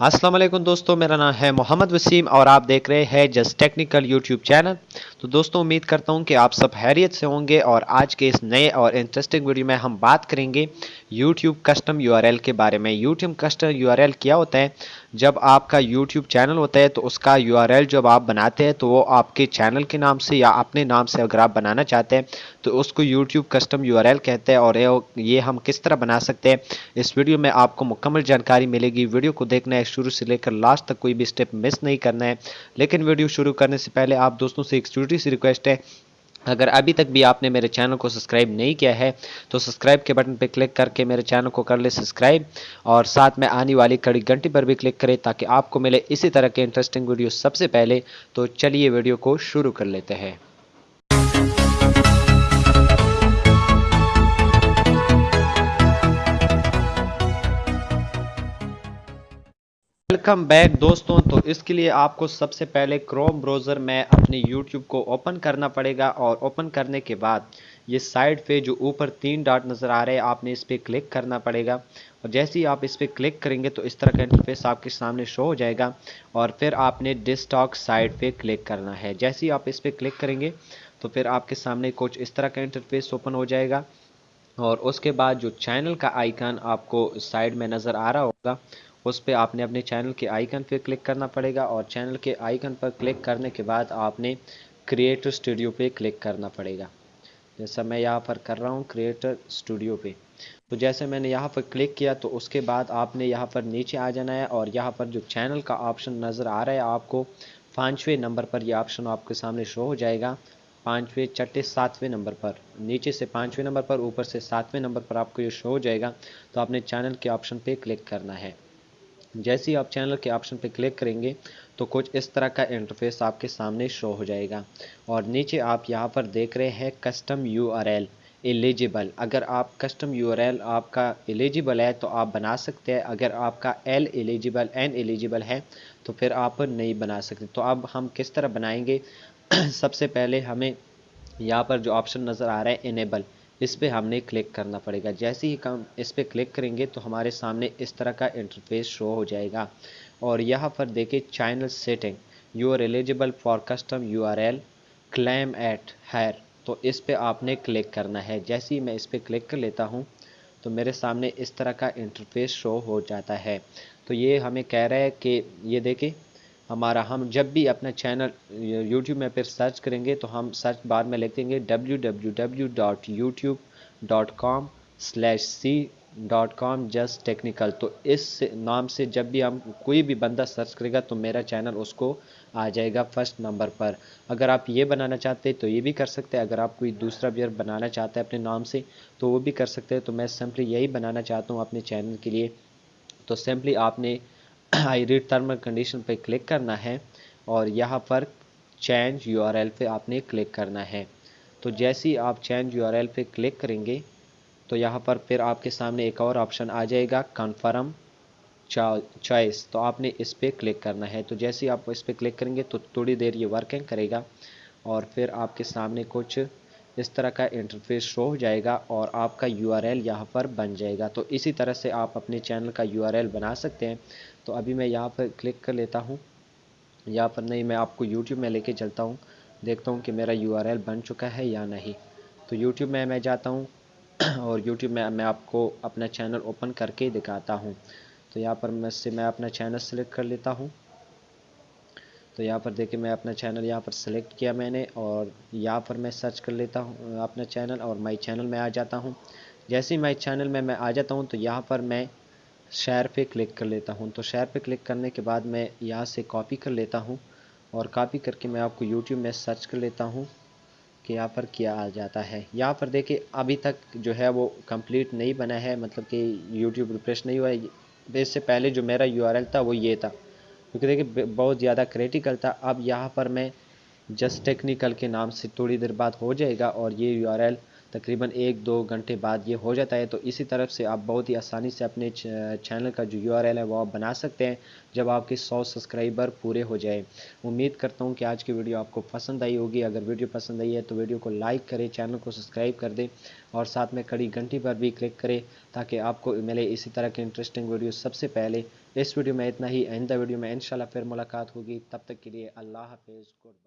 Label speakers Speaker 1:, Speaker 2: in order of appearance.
Speaker 1: السلام علیکم دوستو، میرا نام ہے محمد وسیم اور آپ دیکھ رہے ہیں جس ٹیکنیکل یوٹیوب چینل۔ تو دوستوں امید کرتا ہوں کہ آپ سب حیریت سے ہوں گے اور آج کے اس نئے اور انٹرسٹنگ ویڈیو میں ہم بات کریں گے YouTube custom U R L کے بارے میں۔ YouTube custom U R L کیا ہوتا ہے؟ جب آپ کا یوٹیوب چینل ہوتا ہے تو اس کا یو آر ایل جب آپ بناتے ہیں تو وہ آپ کے چینل کے نام سے یا اپنے نام سے اگر آپ بنانا چاہتے ہیں تو اس کو YouTube custom U R L کہتے ہیں اور یہ ہم کس طرح بنا سکتے ہیں؟ اس ویڈیو میں آپ کو مکمل جانکاری ملے گی۔ ویڈیو کو دیکھنا ہے، شروع سے لے کر لاسٹ تک کوئی بھی سٹیپ مس نہیں کرنا ہے۔ لیکن ویڈیو شروع کرنے سے پہلے آپ دوستوں سے ایک چھوٹی سی ریکویسٹ ہے اگر ابھی تک بھی آپ نے میرے چینل کو سبسکرائب نہیں کیا ہے، تو سبسکرائب کے بٹن پہ کلک کر کے میرے چینل کو کر لے سبسکرائب، اور ساتھ میں آنے والی کڑی گھنٹی پر بھی کلک کرے تاکہ آپ کو ملے اسی طرح کے انٹرسٹنگ ویڈیو سب سے پہلے۔ تو چلیے ویڈیو کو شروع کر لیتے ہیں۔ ویلکم بیک دوستوں. تو اس کے لیے آپ کو سب سے پہلے کروم بروزر میں اپنے یوٹیوب کو اوپن کرنا پڑے گا اور اوپن کرنے کے بعد یہ سائڈ پہ جو اوپر تین ڈاٹ نظر آ رہے ہیں، آپ نے اس پہ کلک کرنا پڑے گا۔ اور جیسے ہی آپ اس پہ کلک کریں گے تو اس طرح کا انٹرفیس آپ کے سامنے شو ہو جائے گا اور پھر آپ نے ڈس ٹاک سائڈ پہ کلک کرنا ہے۔ جیسے ہی آپ اس پہ کلک کریں گے تو پھر آپ کے سامنے کچھ اس طرح کا انٹرفیس اوپن ہو جائے گا۔ اور اس کے بعد جو چینل کا آئیکن آپ کو سائڈ میں نظر آ رہا ہوگا اس پہ آپ نے اپنے چینل کے آئیکن پہ کلک کرنا پڑے گا اور چینل کے آئیکن پر کلک کرنے کے بعد آپ نے کریٹر اسٹوڈیو پہ کلک کرنا پڑے گا۔ جیسا میں یہاں پر کر رہا ہوں کریٹر اسٹوڈیو پہ۔ تو جیسے میں نے یہاں پر کلک کیا تو اس کے بعد آپ نے یہاں پر نیچے آ جانا ہے اور یہاں پر جو چینل کا آپشن نظر آ رہا ہے آپ کو پانچویں نمبر پر یہ آپشن آپ کے سامنے شو ہو جائے گا۔ پانچویں چٹے ساتویں نمبر پر۔ نیچے سے پانچویں نمبر پر، اوپر سے ساتویں نمبر پر آپ کو یہ شو ہو جائے گا۔ تو آپ نے چینل کے آپشن پہ کلک کرنا ہے۔ جیسے ہی آپ چینل کے آپشن پہ کلک کریں گے تو کچھ اس طرح کا انٹرفیس آپ کے سامنے شو ہو جائے گا۔ اور نیچے آپ یہاں پر دیکھ رہے ہیں custom U R L eligible اگر آپ کسٹم یو آر ایل آپ کا ایلیجیبل ہے تو آپ بنا سکتے ہیں۔ اگر آپ کا ایل ایلیجیبل این ایلیجیبل ہے تو پھر آپ نہیں بنا سکتے۔ تو اب ہم کس طرح بنائیں گے؟ سب سے پہلے ہمیں یہاں پر جو آپشن نظر آ رہا ہے انیبل اس پہ ہم نے کلک کرنا پڑے گا۔ جیسے ہی ہم اس پہ کلک کریں گے تو ہمارے سامنے اس طرح کا انٹرفیس شو ہو جائے گا۔ اور یہاں پر دیکھیں channel setting you are eligible for custom U R L claim it here تو اس پہ آپ نے کلک کرنا ہے۔ جیسے ہی میں اس پہ کلک کر لیتا ہوں تو میرے سامنے اس طرح کا انٹرفیس شو ہو جاتا ہے۔ تو یہ ہمیں کہہ رہا ہے کہ یہ دیکھیں ہمارا ہم جب بھی اپنا چینل یوٹیوب میں پھر سرچ کریں گے تو ہم سرچ بار میں لکھ دیں گے W W W dot YouTube dot com slash C dot com just technical تو اس نام سے جب بھی ہم کوئی بھی بندہ سرچ کرے گا تو میرا چینل اس کو آ جائے گا فرسٹ نمبر پر. اگر آپ یہ بنانا چاہتے ہیں تو یہ بھی کر سکتے. ہیں اگر آپ کوئی دوسرا بھی بنانا چاہتے ہیں اپنے نام سے تو وہ بھی کر سکتے. ہیں تو میں سمپلی یہی بنانا چاہتا ہوں اپنے چینل کے لیے. تو سمپلی آپ نے آئی ریڈ ٹرم کنڈیشن پہ کلک کرنا ہے اور یہاں پر چینج یو آر ایل پہ آپ نے کلک کرنا ہے۔ تو جیسے ہی آپ چینج یو آر ایل پہ کلک کریں گے، تو یہاں پر پھر آپ کے سامنے ایک اور آپشن آ جائے گا، کنفرم چوائس۔ تو آپ نے اس پہ کلک کرنا ہے۔ تو جیسے ہی آپ اس پہ کلک کریں گے تو تھوڑی دیر یہ ورکنگ کرے گا اور پھر آپ کے سامنے کچھ اس طرح کا انٹرفیس شو ہو جائے گا اور آپ کا یو آر ایل یہاں پر بن جائے گا۔ تو اسی طرح سے آپ اپنے چینل کا یو آر ایل بنا سکتے ہیں۔ تو ابھی میں یہاں پر کلک کر لیتا ہوں۔ یہاں پر نہیں، میں آپ کو یوٹیوب میں لے کے چلتا ہوں۔ دیکھتا ہوں کہ میرا یو آر ایل بن چکا ہے یا نہیں۔ تو یوٹیوب میں میں جاتا ہوں اور یوٹیوب میں میں آپ کو اپنا چینل اوپن کر کے دکھاتا ہوں۔ تو یہاں پر میں سے میں اپنا چینل سلیکٹ کر لیتا ہوں۔ تو یہاں پر دیکھیں میں اپنا چینل یہاں پر سلیکٹ کیا میں نے اور یہاں پر میں سرچ کر لیتا ہوں، اپنا چینل اور مائی چینل میں آ جاتا ہوں۔ جیسے ہی مائی چینل میں میں آ جاتا ہوں تو یہاں پر میں شیئر پہ کلک کر لیتا ہوں۔ تو شیئر پہ کلک کرنے کے بعد میں یہاں سے کاپی کر لیتا ہوں اور کاپی کر کے میں آپ کو یوٹیوب میں سرچ کر لیتا ہوں کہ یہاں پر کیا آ جاتا ہے۔ یہاں پر دیکھیں ابھی تک جو ہے وہ کمپلیٹ نہیں بنا ہے مطلب کہ یوٹیوب ریفریش نہیں ہوا ہے۔ اس سے پہلے جو میرا یو آر ایل تھا وہ یہ تھا۔ کیونکہ دیکھیں بہت زیادہ کریٹیکل تھا۔ اب یہاں پر میں جسٹ ٹیکنیکل کے نام سے تھوڑی دیر بعد ہو جائے گا اور یہ یو آر ایل تقریباً ایک دو گھنٹے بعد یہ ہو جاتا ہے، تو اسی طرف سے آپ بہت ہی آسانی سے اپنے چینل کا جو یو آر ایل ہے وہ آپ بنا سکتے ہیں جب آپ کے سو سبسکرائبر پورے ہو جائے امید کرتا ہوں کہ آج کی ویڈیو آپ کو پسند آئی ہوگی۔ اگر ویڈیو پسند آئی ہے تو ویڈیو کو لائک کریں، چینل کو سبسکرائب کر دیں اور ساتھ میں کڑی گھنٹی پر بھی کلک کریں تاکہ آپ کو ملے اسی طرح کے انٹرسٹنگ ویڈیو سب سے پہلے۔ اس ویڈیو میں اتنا ہی۔ آئندہ ویڈیو میں انشاءاللہ پھر ملاقات ہوگی۔ تب تک کے لیے اللہ حافظ۔ گڈ